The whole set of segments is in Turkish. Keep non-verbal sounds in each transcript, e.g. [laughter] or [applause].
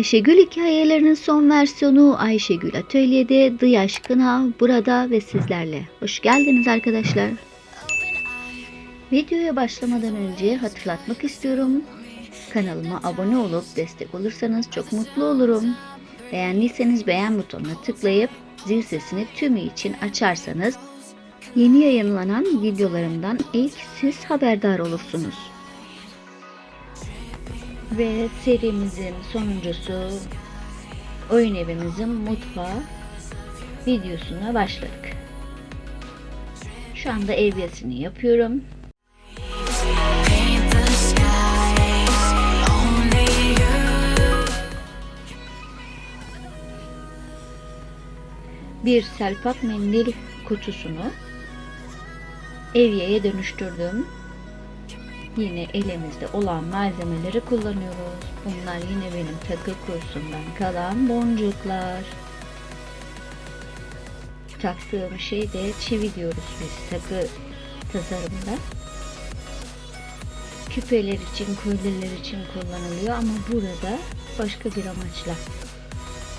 Ayşegül hikayelerinin son versiyonu Ayşegül Atölye'de The Aşkına burada ve sizlerle. Hoş geldiniz arkadaşlar. Videoya başlamadan önce hatırlatmak istiyorum. Kanalıma abone olup destek olursanız çok mutlu olurum. Beğendiyseniz beğen butonuna tıklayıp zil sesini tümü için açarsanız yeni yayınlanan videolarımdan ilk siz haberdar olursunuz. Ve serimizin sonuncusu oyun evimizin mutfağı videosuna başladık. Şu anda evyesini yapıyorum. Bir selpak mendil kutusunu evyeye dönüştürdüm. Yine elimizde olan malzemeleri kullanıyoruz. Bunlar yine benim takı kursundan kalan boncuklar. Taktığım şey de çivi diyoruz biz takı tasarımda. Küpeler için, kolyeler için kullanılıyor ama burada başka bir amaçla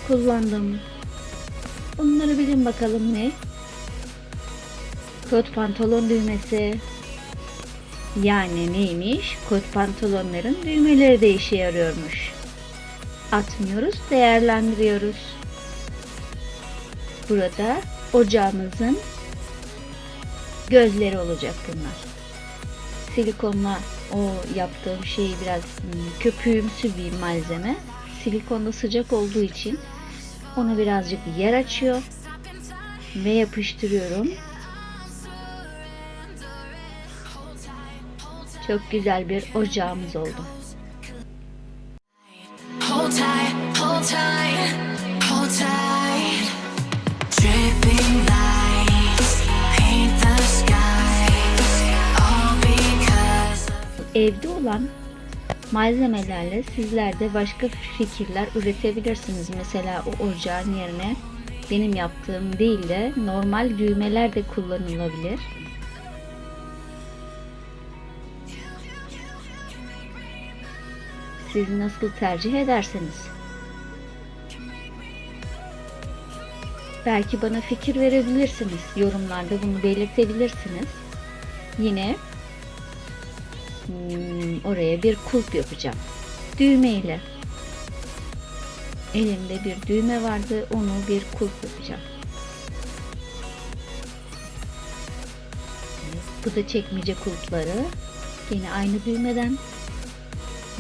kullandım. Bunları bilin bakalım ne? Kot pantolon düğmesi. Yani neymiş? Kot pantolonların düğmeleri de işe yarıyormuş. Atmıyoruz, değerlendiriyoruz. Burada ocağımızın gözleri olacak bunlar. Silikonla o yaptığım şey biraz hmm, köpüğümsü bir malzeme. Silikonda sıcak olduğu için onu birazcık yer açıyor ve yapıştırıyorum. Çok güzel bir ocağımız oldu. Hold tight, hold tight, hold tight. Dripping lights, paint the skies, all because of Evde olan malzemelerle sizler de başka fikirler üretebilirsiniz. Mesela o ocağın yerine benim yaptığım değil de normal düğmeler de kullanılabilir. Siz nasıl tercih ederseniz. Belki bana fikir verebilirsiniz. Yorumlarda bunu belirtebilirsiniz. Yine hmm, oraya bir kulp yapacağım. Düğme ile. Elimde bir düğme vardı. Onu bir kulp yapacağım. Bu da çekmece kulpları. Yine aynı düğmeden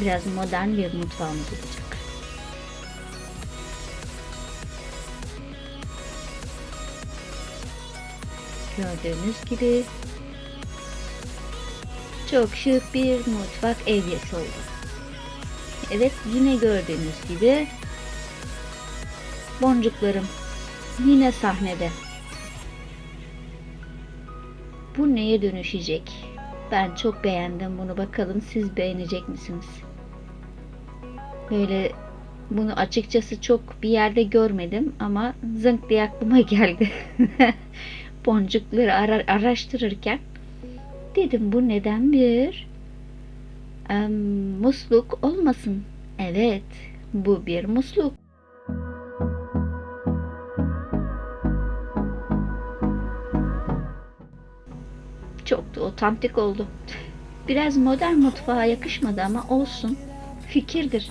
biraz modern bir mutfağımız olacak. Gördüğünüz gibi çok şık bir mutfak evyesi oldu. Evet yine gördüğünüz gibi boncuklarım yine sahnede. Bu neye dönüşecek? Ben çok beğendim bunu. Bakalım siz beğenecek misiniz? Böyle bunu açıkçası çok bir yerde görmedim ama zınk diye aklıma [laughs] geldi. Boncukları ara- araştırırken dedim bu neden bir em, musluk olmasın? Evet, bu bir musluk. Otantik oldu. Biraz modern mutfağa yakışmadı ama olsun. Fikirdir.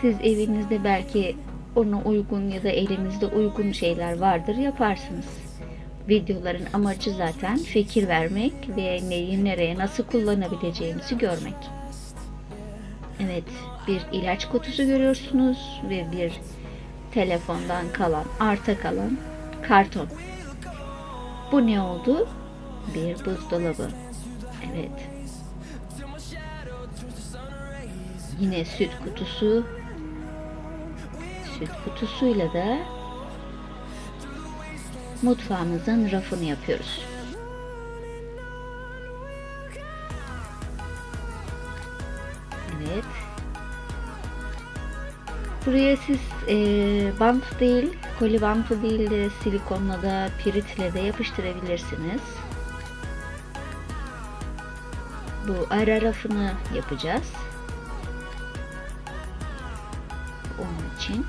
Siz evinizde belki ona uygun ya da elinizde uygun şeyler vardır yaparsınız. Videoların amacı zaten fikir vermek ve neyi nereye nasıl kullanabileceğimizi görmek. Evet, bir ilaç kutusu görüyorsunuz ve bir telefondan kalan, arta kalan karton. Bu ne oldu? Bir buzdolabı. Evet. Yine süt kutusu. Süt kutusuyla da mutfağımızın rafını yapıyoruz. Evet. Buraya siz e, bant değil, koli bantı değil de silikonla da piritle de yapıştırabilirsiniz bu ara rafını yapacağız. Onun için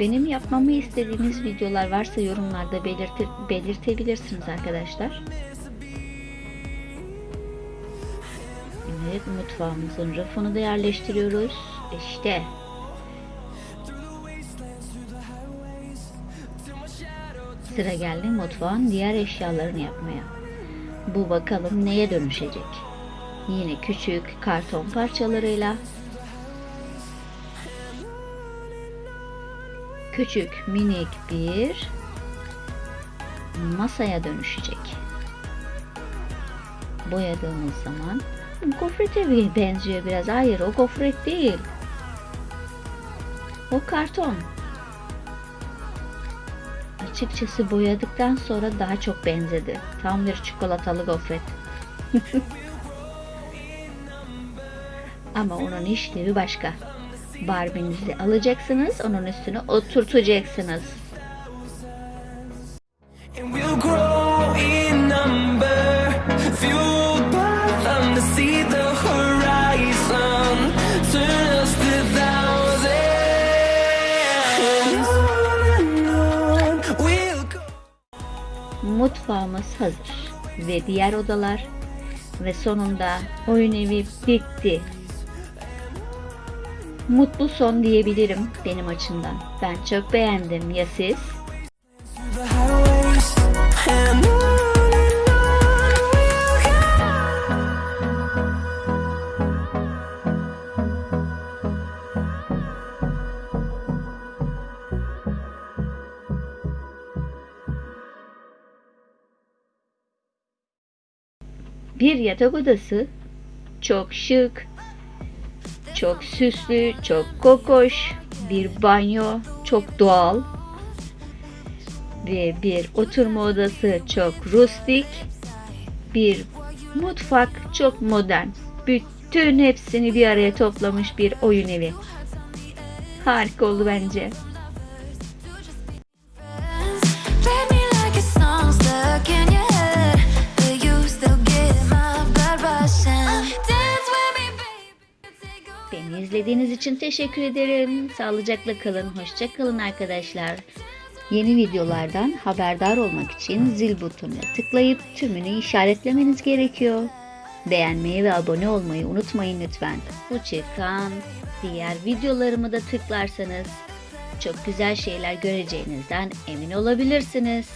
Benim yapmamı istediğiniz videolar varsa yorumlarda belirtir, belirtebilirsiniz arkadaşlar. Evet mutfağımızın rafını da yerleştiriyoruz. İşte. Sıra geldi mutfağın diğer eşyalarını yapmaya. Bu bakalım neye dönüşecek. Yine küçük karton parçalarıyla küçük minik bir masaya dönüşecek. Boyadığımız zaman gofrete benziyor biraz. Hayır o gofret değil. O karton. Açıkçası boyadıktan sonra daha çok benzedi. Tam bir çikolatalı gofret. [laughs] Ama onun işlevi başka. Barbie'nizi alacaksınız, onun üstüne oturtacaksınız. Mutfağımız hazır ve diğer odalar. Ve sonunda oyun evi bitti. Mutlu son diyebilirim benim açımdan. Ben çok beğendim. Ya siz? Bir yatak odası çok şık, çok süslü, çok kokoş, bir banyo çok doğal ve bir oturma odası çok rustik, bir mutfak çok modern. Bütün hepsini bir araya toplamış bir oyun evi. Harika oldu bence. Beni izlediğiniz için teşekkür ederim. Sağlıcakla kalın, hoşça kalın arkadaşlar. Yeni videolardan haberdar olmak için zil butonuna tıklayıp tümünü işaretlemeniz gerekiyor. Beğenmeyi ve abone olmayı unutmayın lütfen. Bu çıkan diğer videolarımı da tıklarsanız çok güzel şeyler göreceğinizden emin olabilirsiniz.